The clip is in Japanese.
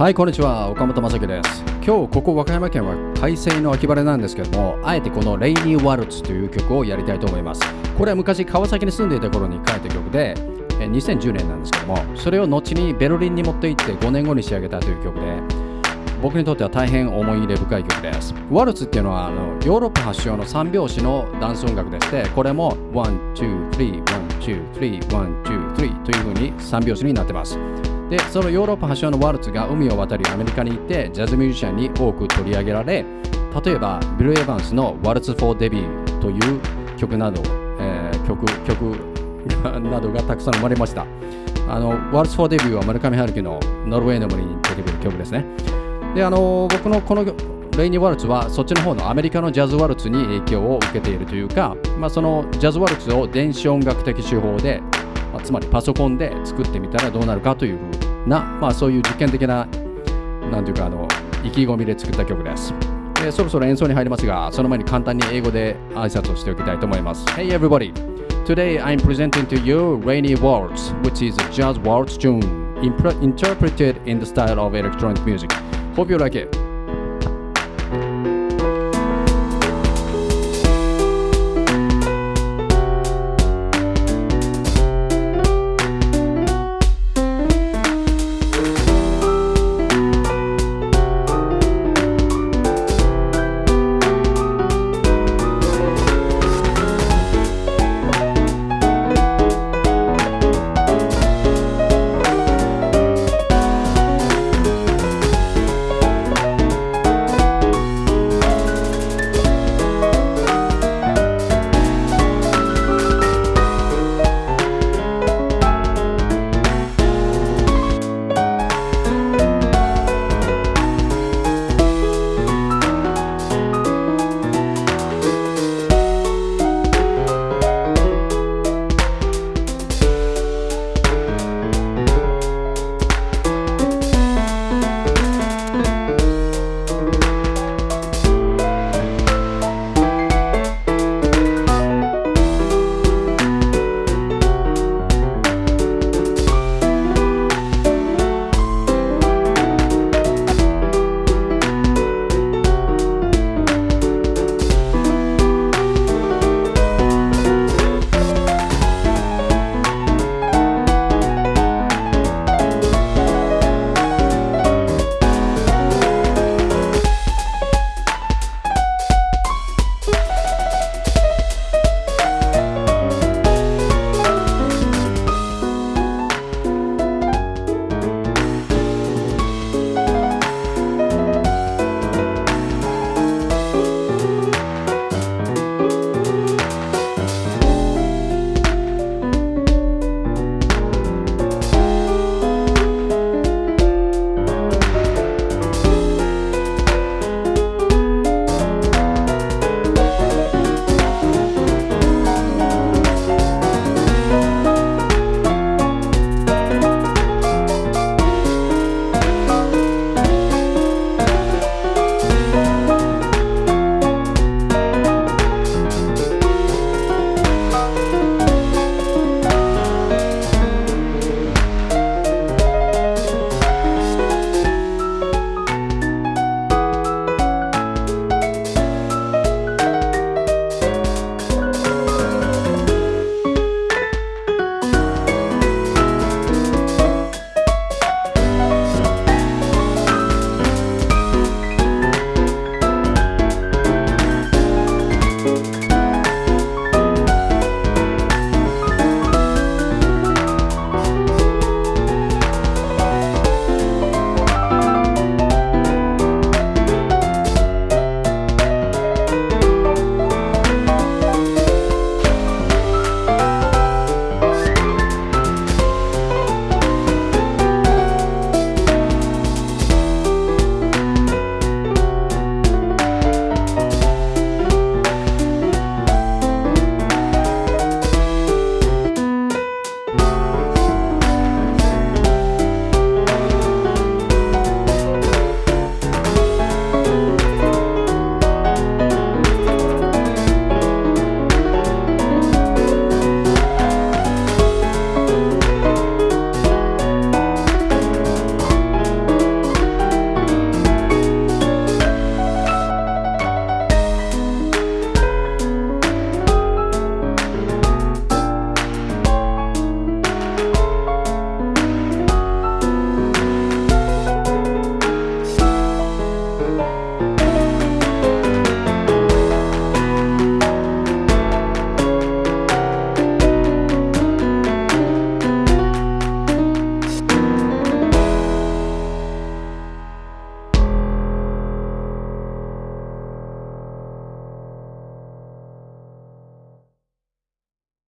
はい、こんにちは。岡本正樹です。今日、ここ和歌山県は快晴の秋晴れなんですけども、あえてこのレイニー・ワルツという曲をやりたいと思います。これは昔、川崎に住んでいた頃に書いた曲で、2010年なんですけども、それを後にベルリンに持って行って5年後に仕上げたという曲で、僕にとっては大変思い入れ深い曲です。ワルツっていうのはあのヨーロッパ発祥の三拍子のダンス音楽でして、これも1、2、3、1、2、3、1、2、3という風に三拍子になってます。で、そのヨーロッパ発祥のワルツが海を渡りアメリカに行ってジャズミュージシャンに多く取り上げられ、例えばビル・エヴァンスの Waltz for Debut という曲など、えー曲曲 などがたくさん生まれました。あの Waltz for Debut は村上春樹のノルウェーの森に出てくる曲ですね。で、あの僕のこのレイニー・ワルツはそっちの方のアメリカのジャズワルツに影響を受けているというか、まあ、そのジャズワルツを電子音楽的手法で、まあつまりパソコンで作ってみたらどうなるかというふうな、まあ、そういう実験的な、なんていうか、あの意気込みで作った曲です。えそろそろ演奏に入りますが、その前に簡単に英語で挨拶をしておきたいと思います。Hey everybody! Today I'm presenting to you Rainy Waltz, which is a jazz waltz tune impre- interpreted in the style of electronic music. Hope you like it.